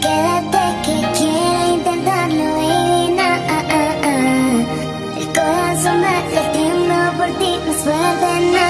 quédate que quiere intentarlo, baby, na. Ah, ah, ah. El corazón va latiendo por ti, no suerte, na,